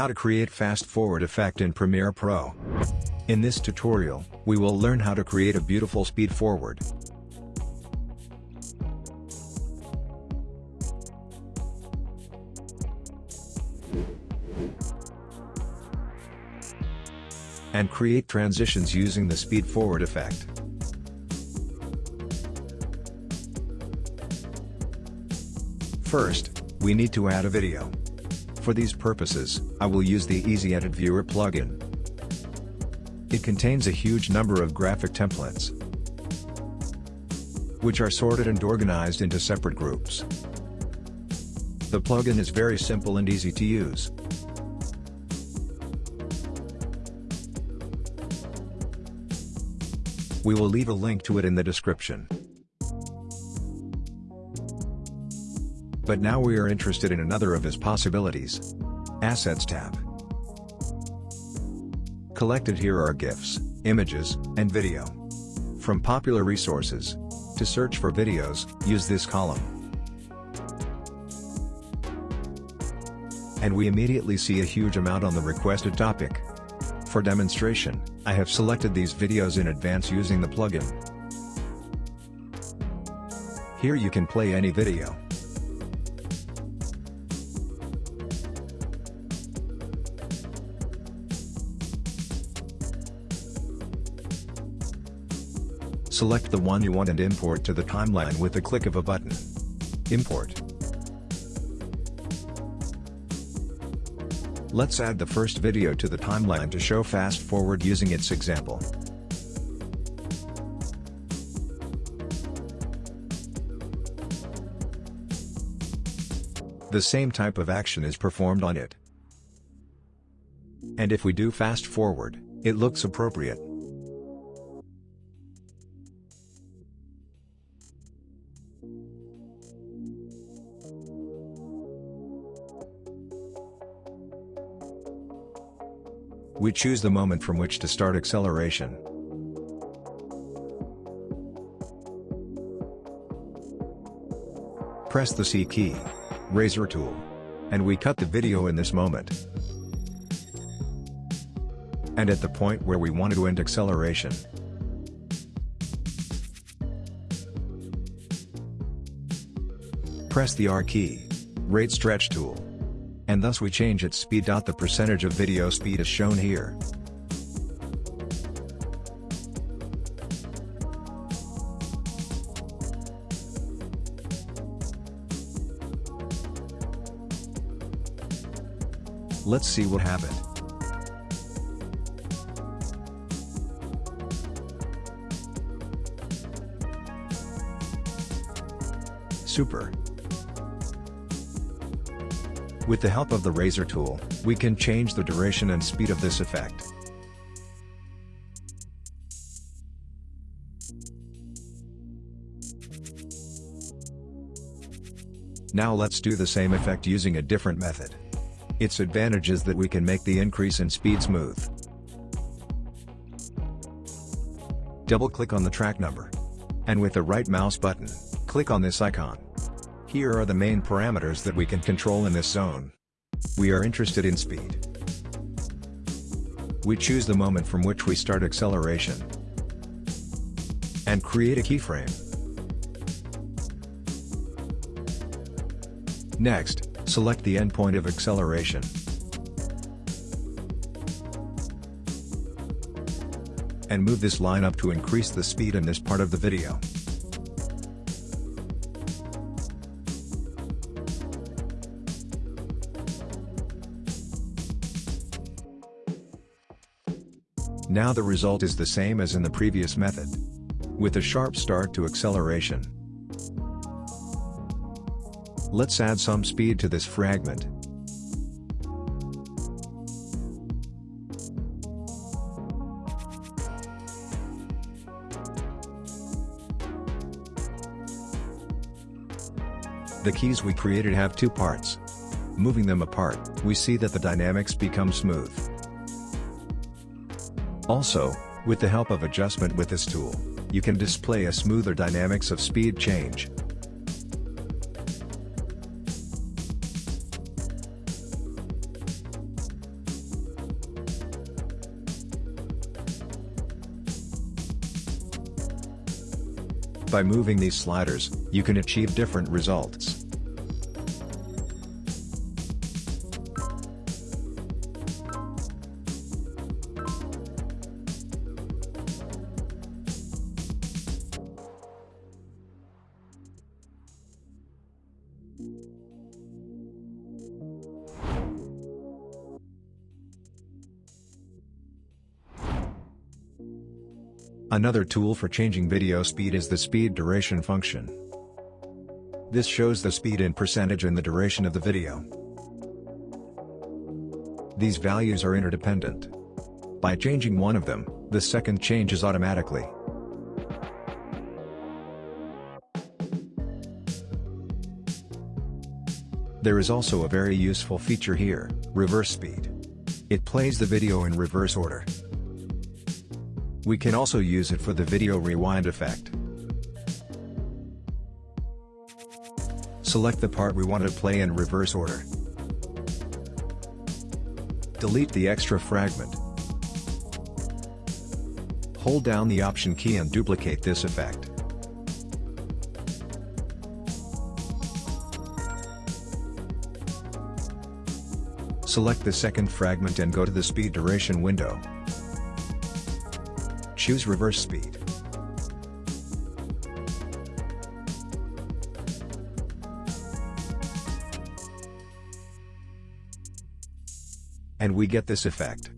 How to create fast forward effect in Premiere Pro. In this tutorial, we will learn how to create a beautiful speed forward. And create transitions using the speed forward effect. First, we need to add a video. For these purposes, I will use the Easy Edit Viewer plugin. It contains a huge number of graphic templates, which are sorted and organized into separate groups. The plugin is very simple and easy to use. We will leave a link to it in the description. But now we are interested in another of his possibilities. Assets tab. Collected here are GIFs, images, and video. From popular resources. To search for videos, use this column. And we immediately see a huge amount on the requested topic. For demonstration, I have selected these videos in advance using the plugin. Here you can play any video. Select the one you want and import to the timeline with the click of a button. Import. Let's add the first video to the timeline to show fast forward using its example. The same type of action is performed on it. And if we do fast forward, it looks appropriate. We choose the moment from which to start acceleration. Press the C key, razor tool, and we cut the video in this moment. And at the point where we want to end acceleration. Press the R key, rate stretch tool and thus we change its speed. The percentage of video speed is shown here. Let's see what happened. Super. With the help of the razor tool, we can change the duration and speed of this effect. Now let's do the same effect using a different method. Its advantage is that we can make the increase in speed smooth. Double-click on the track number. And with the right mouse button, click on this icon. Here are the main parameters that we can control in this zone. We are interested in speed. We choose the moment from which we start acceleration. And create a keyframe. Next, select the endpoint of acceleration. And move this line up to increase the speed in this part of the video. Now the result is the same as in the previous method. With a sharp start to acceleration. Let's add some speed to this fragment. The keys we created have two parts. Moving them apart, we see that the dynamics become smooth. Also, with the help of adjustment with this tool, you can display a smoother dynamics of speed change. By moving these sliders, you can achieve different results. Another tool for changing video speed is the speed duration function. This shows the speed in percentage and the duration of the video. These values are interdependent. By changing one of them, the second changes automatically. There is also a very useful feature here, reverse speed. It plays the video in reverse order. We can also use it for the video rewind effect. Select the part we want to play in reverse order. Delete the extra fragment. Hold down the Option key and duplicate this effect. Select the second fragment and go to the speed duration window. Choose reverse speed. And we get this effect.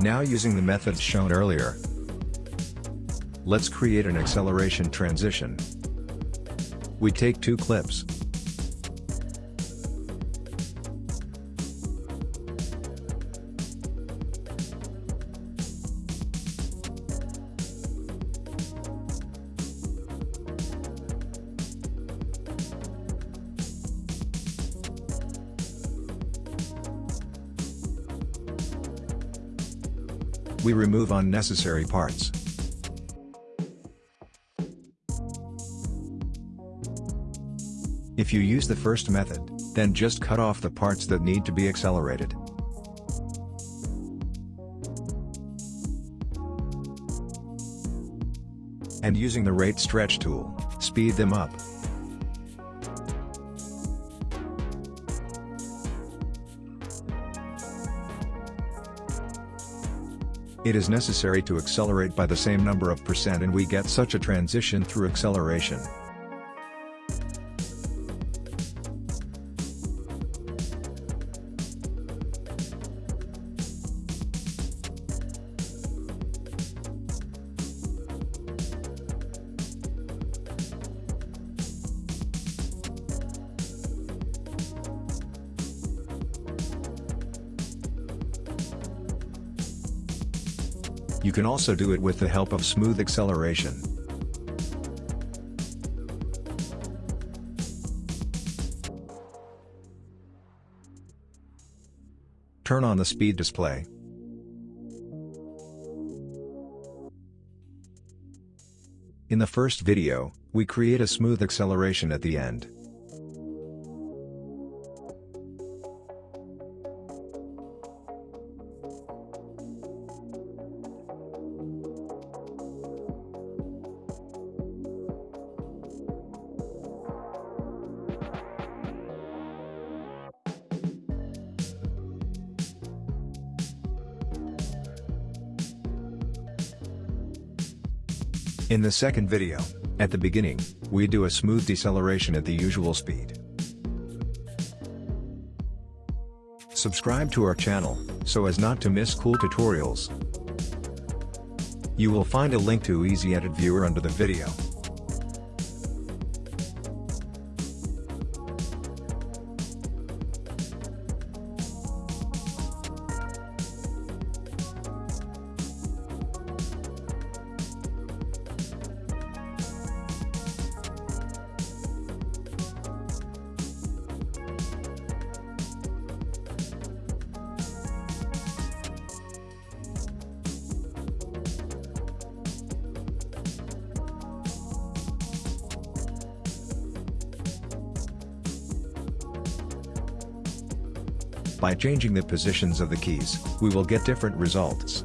Now using the methods shown earlier, let's create an acceleration transition. We take two clips, We remove unnecessary parts. If you use the first method, then just cut off the parts that need to be accelerated. And using the rate stretch tool, speed them up. It is necessary to accelerate by the same number of percent and we get such a transition through acceleration. You can also do it with the help of smooth acceleration. Turn on the speed display. In the first video, we create a smooth acceleration at the end. In the second video, at the beginning, we do a smooth deceleration at the usual speed. Subscribe to our channel, so as not to miss cool tutorials. You will find a link to Easy Edit Viewer under the video. By changing the positions of the keys, we will get different results.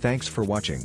Thanks for watching.